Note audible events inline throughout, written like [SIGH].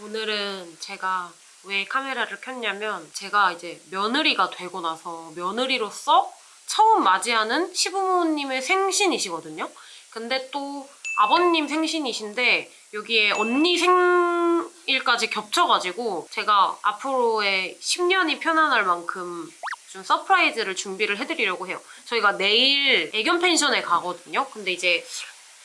오늘은 제가 왜 카메라를 켰냐면 제가 이제 며느리가 되고 나서 며느리로서 처음 맞이하는 시부모님의 생신이시거든요. 근데 또 아버님 생신이신데 여기에 언니 생일까지 겹쳐가지고 제가 앞으로의 10년이 편안할 만큼 좀 surprise를 준비를 해드리려고 해요. 저희가 내일 애견 펜션에 가거든요. 근데 이제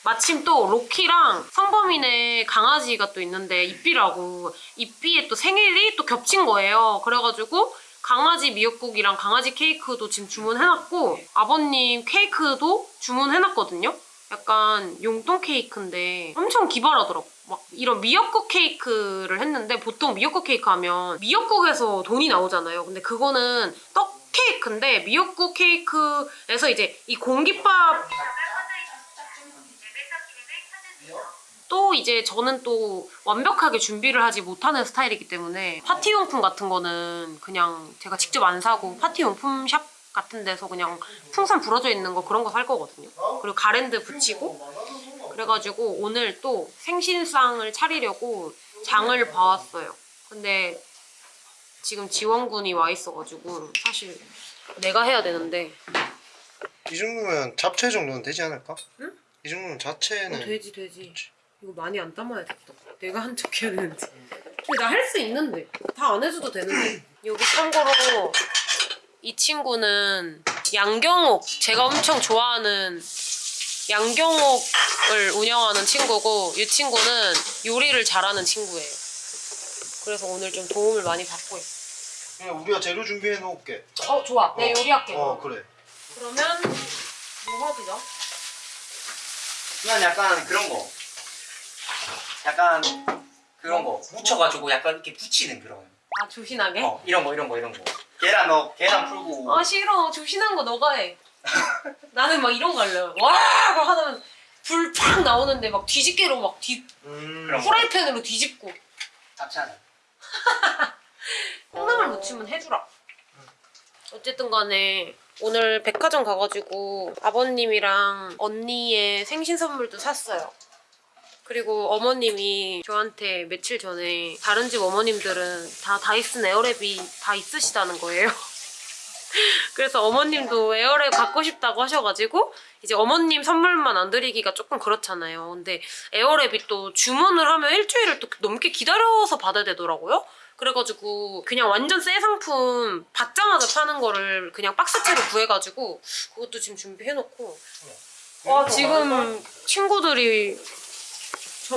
마침 또 로키랑 성범이네 강아지가 또 있는데 이삐라고 이삐의 또 생일이 또 겹친 거예요. 그래가지고 강아지 미역국이랑 강아지 케이크도 지금 주문해놨고 아버님 케이크도 주문해놨거든요. 약간 용돈 케이크인데 엄청 기발하더라고. 막 이런 미역국 케이크를 했는데 보통 미역국 케이크 하면 미역국에서 돈이 나오잖아요. 근데 그거는 떡 케이크인데 미역국 케이크에서 이제 이 공깃밥 또 이제 저는 또 완벽하게 준비를 하지 못하는 스타일이기 때문에 파티용품 같은 거는 그냥 제가 직접 안 사고 파티용품 샵 같은 데서 그냥 풍선 불어져 있는 거 그런 거 살 거거든요. 그리고 가랜드 붙이고 그래가지고 오늘 또 생신상을 차리려고 장을 봐왔어요. 근데 지금 지원군이 와 있어가지고 사실 내가 해야 되는데 이 정도면 잡채 정도는 되지 않을까? 응? 이 정도면 어, 자체는 돼지 돼지 이거 많이 안 담아야겠다. 내가 한척 해야 되는데 근데 나 할 수 있는데. 다 안 해줘도 되는데. 여기 참고로 이 친구는 양경옥 제가 엄청 좋아하는 양경옥을 운영하는 친구고 이 친구는 요리를 잘하는 친구예요. 그래서 오늘 좀 도움을 많이 받고 있어 그냥 우리가 재료 준비해 놓을게. 어 좋아. 내 요리할게. 어 그래. 그러면 뭐 하기죠? 그냥 약간 그런 거. 약간 그런 거 묻혀가지고 약간 이렇게 붙이는 그런. 아 조신하게? 어 이런 거 이런 거 이런 거. 계란 넣 계란 풀고. 아 싫어 조신한 거 너가 해 [LAUGHS] 나는 막 이런 거 할래 와 하다면 불 팍 나오는데 막 뒤집개로 막 뒤, 음 그럼. 프라이팬으로 뒤집고 잡채하자. [LAUGHS] 콩나물 무치면 해주라 어쨌든 간에 오늘 백화점 가가지고 아버님이랑 언니의 생신 선물도 샀어요 그리고 어머님이 저한테 며칠 전에 다른 집 어머님들은 다 다이슨 에어랩이 다 있으시다는 거예요 [LAUGHS] 그래서 어머님도 에어랩 갖고 싶다고 하셔가지고 이제 어머님 선물만 안 드리기가 조금 그렇잖아요. 근데 에어랩이 또 주문을 하면 일주일을 또 넘게 기다려서 받아야 되더라고요. 그래가지고 그냥 완전 새 상품 받자마자 파는 거를 그냥 박스채로 구해가지고 그것도 지금 준비해놓고 와 지금 친구들이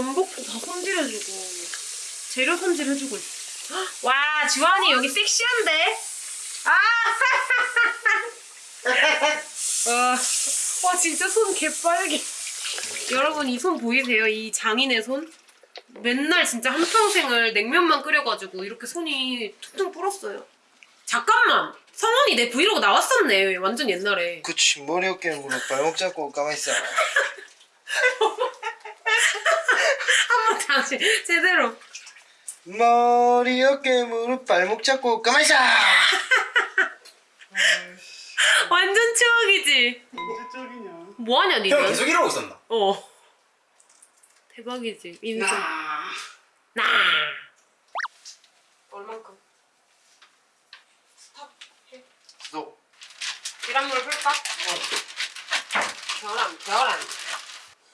전복도 다 손질해주고 재료 손질해주고 있어. 헉, 와 주환이 여기 섹시한데? 아! [LAUGHS] 와, 와 진짜 손 개빨개. 여러분 이 손 보이세요? 이 장인의 손? 맨날 진짜 한평생을 냉면만 끓여가지고 이렇게 손이 퉁퉁 불었어요. 잠깐만! 성원이 내 브이로그 나왔었네. 완전 옛날에. 그치 머리 어깨 무릎 발목 잡고 가만히 있어 [LAUGHS] 한번 다시 제대로. 머리 어깨 무릎 발목 잡고 가만히 있어 [LAUGHS] 완전 추억이지? 언제? 뭐하냐 형 니는? 계속 이러고 있었나? 어. 대박이지. 인생. 나. 얼만큼? stop. 해. 너 계란물 풀까? 계란, 계란.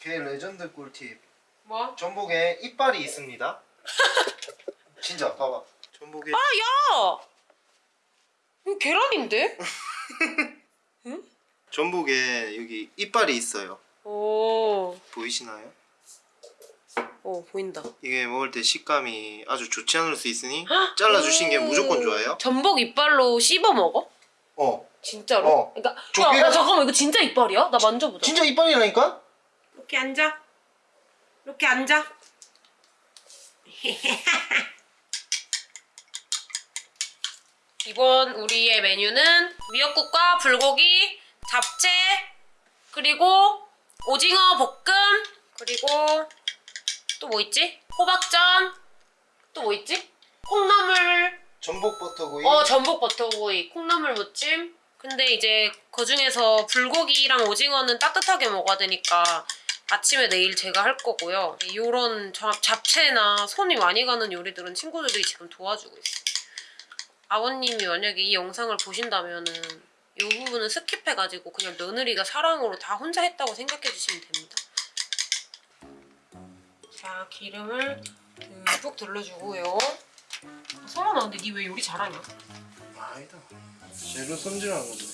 걔 레전드 꿀팁 뭐? 전복에 이빨이 있습니다 [LAUGHS] 진짜 봐봐 전복에 아, 야! 이거 계란인데? [LAUGHS] 전복에 여기 이빨이 있어요 오, 보이시나요? 오 보인다. 이게 먹을 때 식감이 아주 좋지 않을 수 있으니 잘라주신 게 무조건 좋아요 전복 이빨로 씹어 먹어? 어 진짜로? 어. 그러니까 조개가- 야, 야 잠깐만 이거 진짜 이빨이야? 나 만져보자. 진짜 이빨이라니까? 이렇게 앉아. 이렇게 앉아. 이번 우리의 메뉴는 미역국과 불고기, 잡채, 그리고 오징어 볶음, 그리고 또 뭐 있지? 호박전, 또 뭐 있지? 콩나물, 전복 버터구이 어 전복 버터구이, 콩나물 무침. 근데 이제 그 중에서 불고기랑 오징어는 따뜻하게 먹어야 되니까 아침에 내일 제가 할 거고요. 이런 잡채나 손이 많이 가는 요리들은 친구들이 지금 도와주고 있어요. 아버님이 만약에 이 영상을 보신다면 은 이 부분은 스킵해가지고 그냥 며느리가 사랑으로 다 혼자 했다고 생각해 주시면 됩니다. 자 기름을 듬뿍 둘러주고요. 성원아 근데 니 왜 요리 잘하냐? 아니다. 재료 손질하는 건데.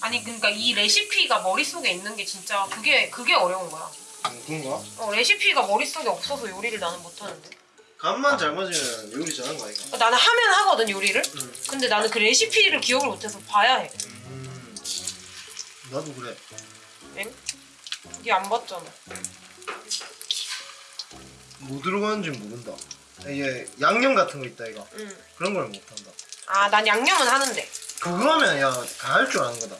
아니 그러니까 이 레시피가 머릿속에 있는 게 진짜 그게 그게 어려운 거야. 음, 그런가? 어, 레시피가 머릿속에 없어서 요리를 나는 못하는데. 간만 잘 맞으면 요리 잘하는 거 아이가? 어, 나는 하면 하거든 요리를. 응. 근데 나는 그 레시피를 기억을 못해서 봐야 해. 음, 나도 그래. 엥? 니안 봤잖아. 뭐 들어가는지 모른다. 이게 양념 같은 거 있다 이거. 응. 그런 걸 못한다. 아, 난 양념은 하는데. 그거 하면 야 다 할 줄 아는 거다.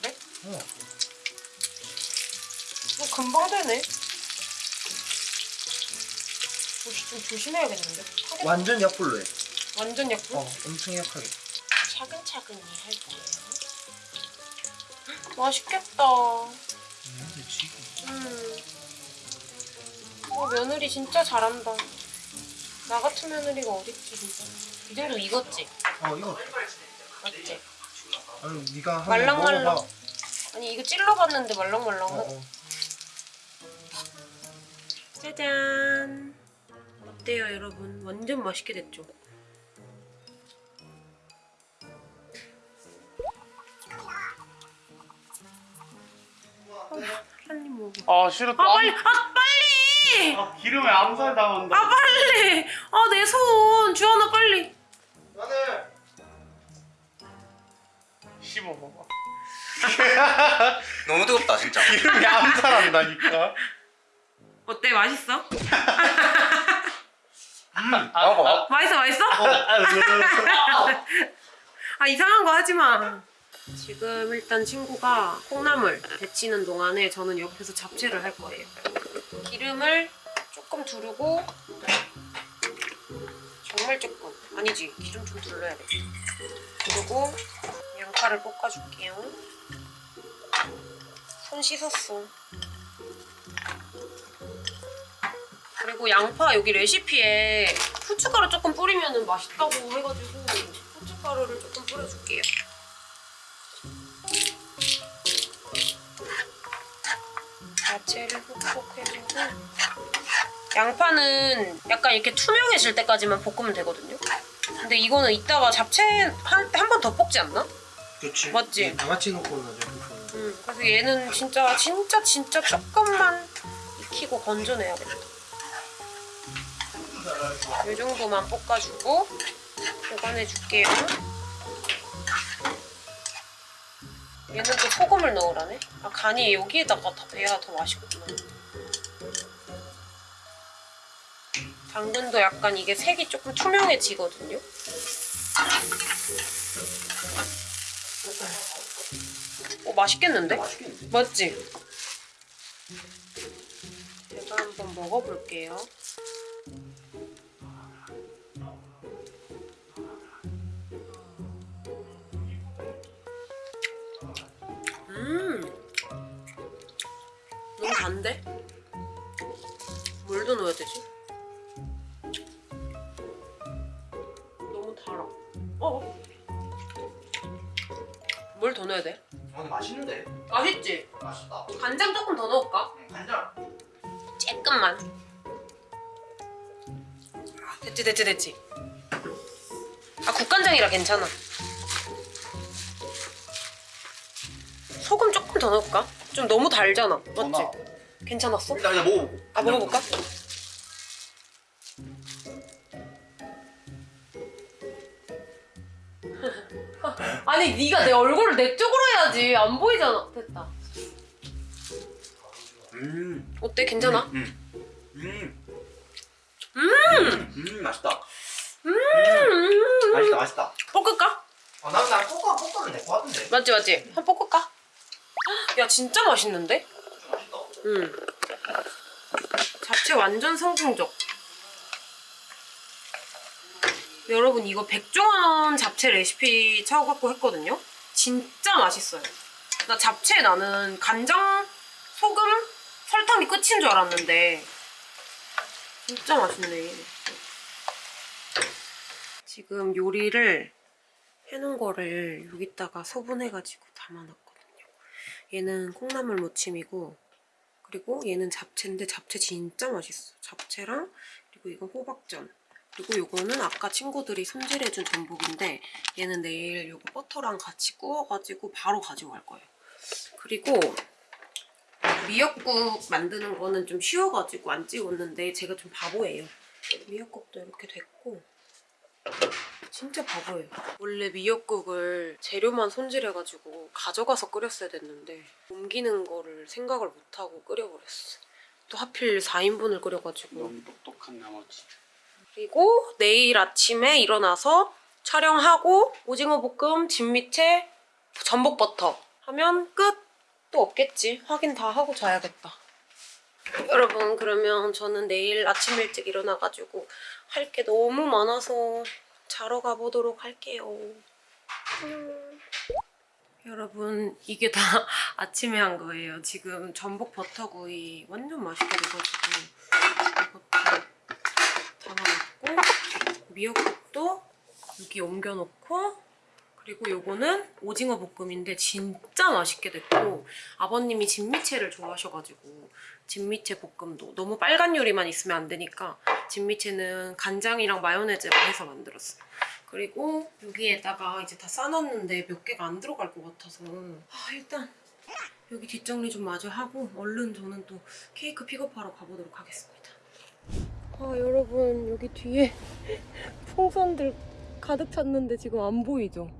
그래? 어. 뭐 금방 되네. 뭐, 좀 조심해야겠는데. 타겠- 완전 약불로 해. 완전 약불? 어, 엄청 약하게. 차근차근히 할게요. 맛있겠다. 근데 지금 음. 어, 며느리 진짜 잘한다. 나 같은 며느리가 어딨지 진짜. 이 정도 익었지? 어 이거 맞지? 아니 네가 한번 말랑말랑. 먹어봐. 아니 이거 찔러봤는데 말랑말랑하다. 어, 어. 짜잔. 어때요 여러분? 완전 맛있게 됐죠? 먹어. 아 싫어 또아 빨리! 아 빨리! 아, 기름에 암살 당한다 아 빨리! 아 내 손! 주하나 빨리! 씹어봐봐 [LAUGHS] 너무 뜨겁다 진짜. [LAUGHS] 기름에 암살한다니까 어때? 맛있어? [LAUGHS] 먹어봐. 맛있어 맛있어? 아 이상한 거 하지 마. 지금 일단 친구가 콩나물 데치는 동안에 저는 옆에서 잡채를 할 거예요. 기름을 조금 두르고 정말 조금 아니지 기름 좀 둘러야 돼. 그리고 양파를 볶아줄게요. 손 씻었어. 그리고 양파 여기 레시피에 후춧가루 조금 뿌리면 맛있다고 해가지고 후춧가루를 조금 뿌려줄게요. 야채를 훅훅 해주고 양파는 약간 이렇게 투명해질 때까지만 볶으면 되거든요. 근데 이거는 이따가 잡채 한 번 더 볶지 않나? 그렇지. 맞지? 다 같이 넣고 나죠. 음, 그래서 얘는 진짜 진짜 진짜 조금만 익히고 건져내야겠다. 이 정도만 볶아주고 보관해 줄게요. 얘는 또 소금을 넣으라네. 아 간이 여기에다가 다 배야 더 맛있구나. 당근도 약간 이게 색이 조금 투명해지거든요. 맛있겠는데? 맛있겠는데? 맞지? 제가 한번 먹어볼게요. 음, 너무 단데? 뭘 더 넣어야 되지? 조금만. 아, 됐지 됐지 됐지. 아 국간장이라 괜찮아. 소금 조금 더 넣을까? 좀 너무 달잖아. 맞지? 괜찮았어? 일단 그냥 먹어보고. 아 먹어볼까? [LAUGHS] 아니 네가 내 얼굴을 내 쪽으로 해야지 안 보이잖아 됐다 음. 어때 괜찮아? 음. 음. 음! 음 맛있다. 음! 맛있다 맛있다. 볶을까? 아, 난, 난 볶아, 볶으면 될것 같은데. 맞지 맞지? 한번 볶을까? 야 진짜 맛있는데? 맛있다. 응 잡채 완전 성공적 여러분 이거 백종원 잡채 레시피 찾아갖고 했거든요 진짜 맛있어요 나 잡채 나는 간장, 소금, 설탕이 끝인 줄 알았는데 진짜 맛있네. 지금 요리를 해놓은 거를 여기다가 소분해가지고 담아놨거든요. 얘는 콩나물 무침이고 그리고 얘는 잡채인데 잡채 진짜 맛있어. 잡채랑 그리고 이건 호박전 그리고 요거는 아까 친구들이 손질해준 전복인데 얘는 내일 요거 버터랑 같이 구워가지고 바로 가지고 갈 거예요. 그리고 미역국 만드는 거는 좀 쉬워가지고 안 찍었는데 제가 좀 바보예요. 미역국도 이렇게 됐고 진짜 바보예요. 원래 미역국을 재료만 손질해가지고 가져가서 끓였어야 됐는데 옮기는 거를 생각을 못하고 끓여버렸어. 또 하필 4인분을 끓여가지고 너무 똑똑한 나머지. 그리고 내일 아침에 일어나서 촬영하고 오징어 볶음, 진미채, 전복 버터 하면 끝! 또 없겠지. 확인 다 하고 자야겠다. 여러분 그러면 저는 내일 아침 일찍 일어나가지고 할 게 너무 많아서 자러 가보도록 할게요. 음. 여러분 이게 다 [LAUGHS] 아침에 한 거예요. 지금 전복 버터구이 완전 맛있게 돼가지고 이것도 담아놓고 미역국도 여기 옮겨놓고 그리고 요거는 오징어 볶음인데 진짜 맛있게 됐고 아버님이 진미채를 좋아하셔가지고 진미채 볶음도 너무 빨간 요리만 있으면 안 되니까 진미채는 간장이랑 마요네즈를 해서 만들었어요. 그리고 여기에다가 이제 다 싸놨는데 몇 개가 안 들어갈 것 같아서 아 일단 여기 뒷정리 좀 마저 하고 얼른 저는 또 케이크 픽업하러 가보도록 하겠습니다. 아 여러분 여기 뒤에 [LAUGHS] 풍선들 가득 찼는데 지금 안 보이죠?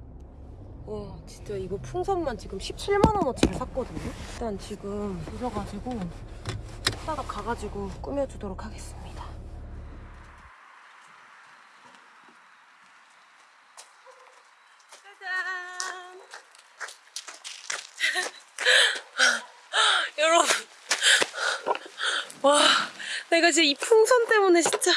와 진짜 이거 풍선만 지금 17만 원어치를 샀거든요? 일단 지금 늦어가지고 이따가 가가지고 꾸며주도록 하겠습니다. 짜잔! [LAUGHS] 여러분 와 내가 진짜 이 풍선 때문에 진짜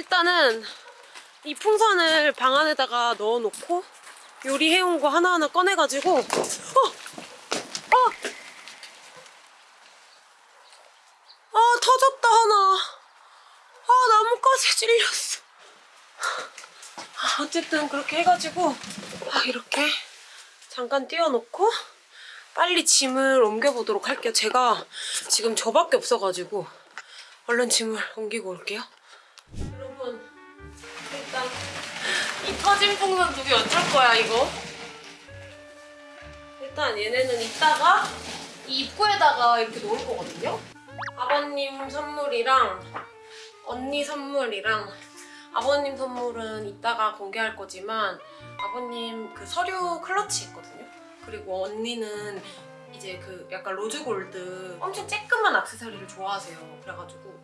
일단은 이 풍선을 방 안에다가 넣어놓고 요리해온 거 하나하나 꺼내가지고 어! 어! 아 터졌다 하나 아 나뭇가지 찔렸어 아, 어쨌든 그렇게 해가지고 아, 이렇게 잠깐 띄워놓고 빨리 짐을 옮겨보도록 할게요. 제가 지금 저밖에 없어가지고 얼른 짐을 옮기고 올게요. 터진 풍선 두 개 어쩔 거야 이거? 일단 얘네는 이따가 이 입구에다가 이렇게 놓을 거거든요. 아버님 선물이랑 언니 선물이랑 아버님 선물은 이따가 공개할 거지만 아버님 그 서류 클러치 있거든요. 그리고 언니는 이제 그 약간 로즈 골드 엄청 쬐끄만 액세서리를 좋아하세요. 그래가지고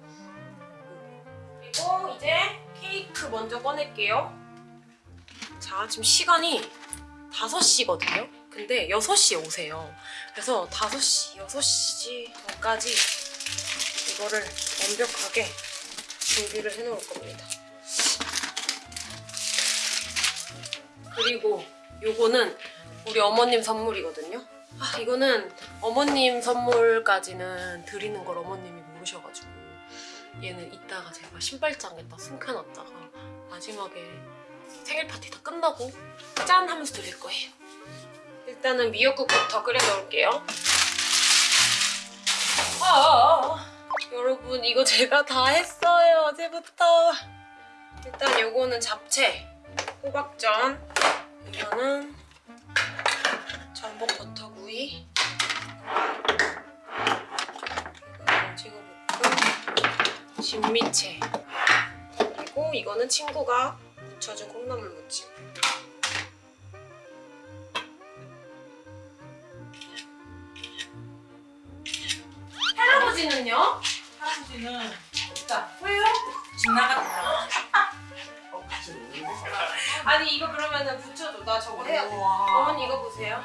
그리고 이제 케이크 먼저 꺼낼게요. 자 지금 시간이 5시거든요. 근데 6시에 오세요. 그래서 5시, 6시 전까지 이거를 완벽하게 준비를 해놓을 겁니다. 그리고 요거는 우리 어머님 선물이거든요. 아, 이거는 어머님 선물까지는 드리는 걸 어머님이 모르셔가지고 얘는 이따가 제가 신발장에다 숨겨놨다가 마지막에 생일 파티 다 끝나고 짠 하면서 드릴 거예요. 일단은 미역국부터 끓여 넣을게요. 아, 아, 아. 여러분 이거 제가 다 했어요 어제부터. 일단 요거는 잡채, 호박전, 이거는 전복 버터구이 이거는 찍어볶음 진미채 그리고 이거는 친구가 무쳐준 콩나물 무침 할아버지는요? 할아버지는 자, 왜요? 집 나갔다. 아니 이거 그러면은 붙여줘 나 저거 해야 돼. 어머니 이거 보세요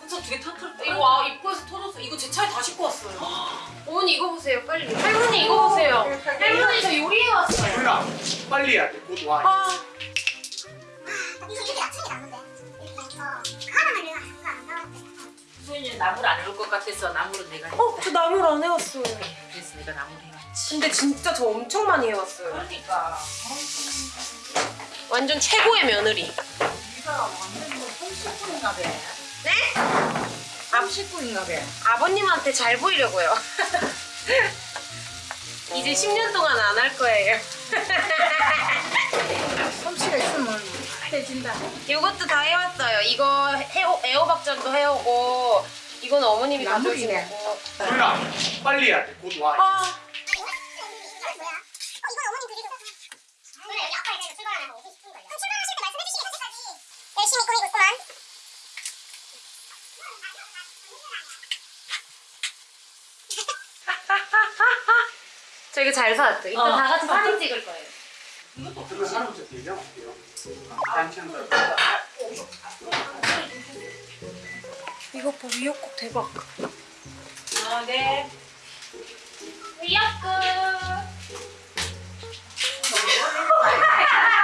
진짜 두개 터트렸다. 이거 와 입구에서 터졌어. 이거 제 차에 다 싣고 왔어요. [GASPS] 어머니 이거 보세요, 빨리. 할머니 이거 보세요. 할머니 저 요리해 왔어요. 소율아 빨리 해야 돼곧 와. 아, 수인이 나무를 안 해올 것 같아서 나무를 내가 했다. 어? 저 나물 안 해왔어요. 그래서 내가 나무를 해왔지. 근데 진짜 저 엄청 많이 해왔어요. 그러니까. 완전 최고의 며느리. 네가 완전 뭐 홈식구인가 봐. 네? 홈식구인가 봐. 아버님한테 잘 보이려고요. [LAUGHS] 이제 10년 동안 안 할 거예요. 솜씨가 있으면 해진다. 이것도 다 해왔어요. 이거 해오, 애호박전도 해오고 이건 어머님이 나물이네. 거고. 누나 빨리 해야 돼. 곧 와. 아, 열심히 꾸미고 있구만. 저 이거 잘 사왔죠? 이따 어. 다 같이 사진 찍을 거예요. 그거 할아버지 대장 어때요? 단체한다. 이거 봐, 미역국 대박. 아, 네. 미역국. [LAUGHS]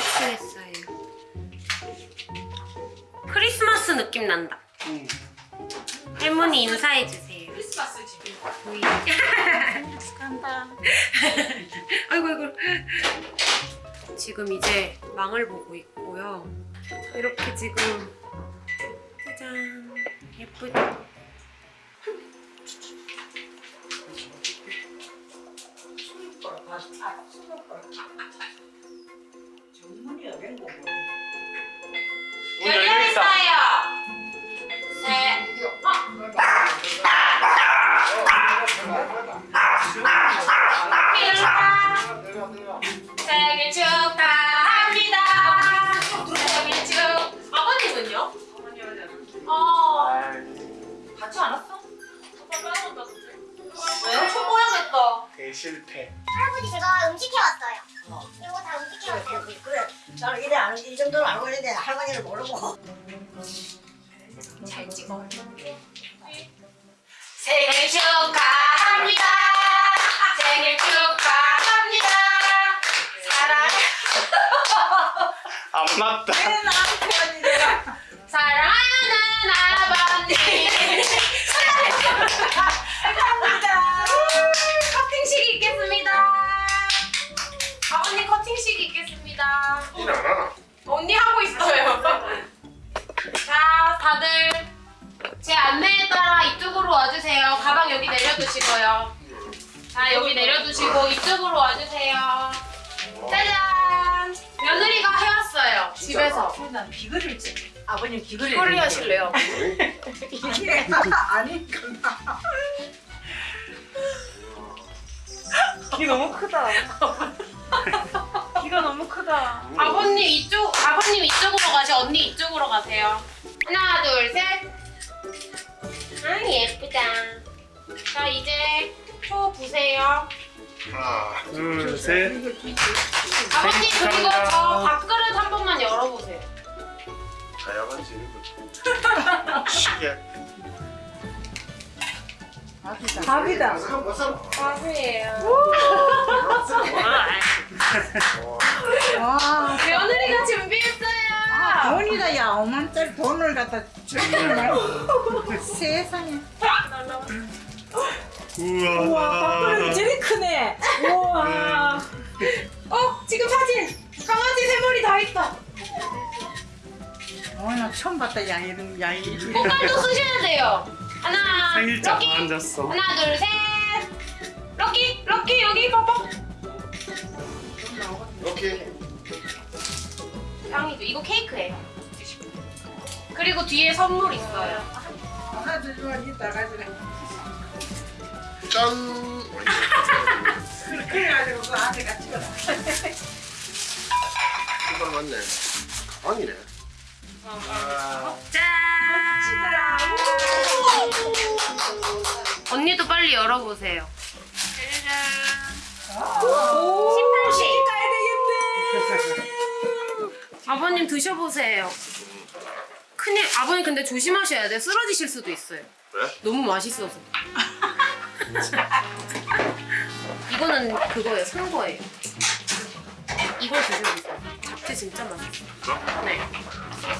세트했어요. 크리스마스 느낌 난다. 응. 할머니 인사해 주세요. 크리스마스 집이. 간다. [LAUGHS] 아이고 아이고. 지금 이제 망을 보고 있고요. 이렇게 지금 짜잔 예쁘죠? 어. 대실패. 할아버지 제가 음식 해왔어요. 이거 다 음식 해왔어요. 그래 나는 이래 아는 이 정도는 알고 있는데 할머니를 모르고 잘 찍어. 생일 축하합니다. 생일 축하합니다. 사랑 안 맞다. 사랑하는 아버님. 감사합니다. 커팅식이 있겠습니다. 아버님 커팅식이 있겠습니다. 일안 하나? 언니 하고 있어요. [LAUGHS] 자, 다들 제 안내에 따라 이쪽으로 와주세요. 가방 여기 내려두시고요. 자, 여기 내려두시고 이쪽으로 와주세요. 짜잔! 며느리가 해왔어요. 집에서. 난 비거리를 찍. 아버님 비거리를. 꼴리 하실래요? 이게 [LAUGHS] 아니 귀 [LAUGHS] 너무 크다. 귀가 너무 크다. 아버님 이쪽, 아버님 이쪽으로 가시, 언니 이쪽으로 가세요. 하나, 둘, 셋. 아 예쁘다. 자 이제 초 부세요. 하나. 둘, 셋. 아버님 그리고 저 밥그릇 한 번만 열어보세요. 다양한 재료가. 신기해. 밥이다. 밥이에요. 와 며느리가 준비했어요. 돈이다 야 5만짜리 돈을 갖다 말고 세상에 우와. 제일 크네. 우와. 어 지금 사진 강아지 세 마리 다 있다. 어 나 처음 봤다 야 이런 야 이런 꽃갈도 쓰셔야 돼요. 하나, 생일자 럭키. 다 앉았어. 하나, 둘, 셋. 럭키, 럭키 여기 봐봐. 오케이. 향이죠. 이거 케이크예요. 그리고 뒤에 선물 있어요. 하나 둘 이따 가지고 짠. 그래 가지고 그 안에 같이 가 이거 맞네. 가방이네. 짠. 언니도 빨리 열어보세요. 짜잔. 가야 되겠네. 아버님 드셔보세요. 큰일 아버님 근데 조심하셔야 돼. 쓰러지실 수도 있어요. 그래? 너무 맛있어서. 이거는 그거예요. 산 거예요. 이걸 드셔보세요. 잡채 진짜 맛있어요. 네.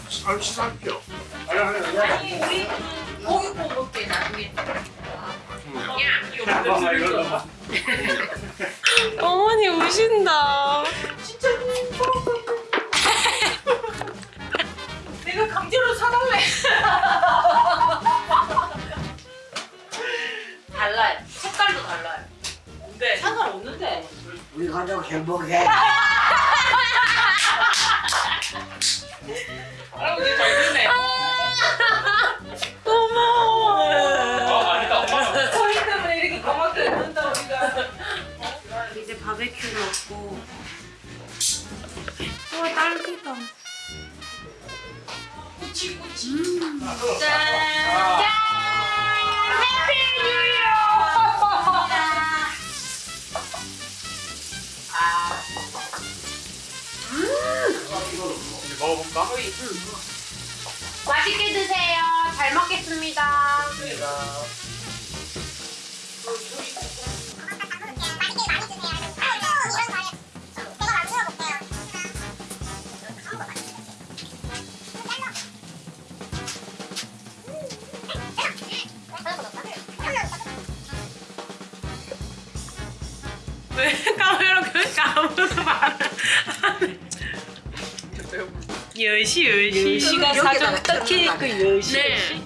살 살펴. 아니 우리 고기 구워 먹게 나중에. 어머니 우신다. 진짜 내가 강제로 사달래. 달라요. 색깔도 달라요. 근데 상관없는데. 우리 가족 행복해. [LAUGHS] 할아버지 잘 바베큐 먹고. 와 딸기다. 꾸치 꾸치. 아, 이제 먹어볼까? 맛있게 드세요. 잘 먹겠습니다. 왜 여시 여시 시가 사정 딱히 그 여시. 네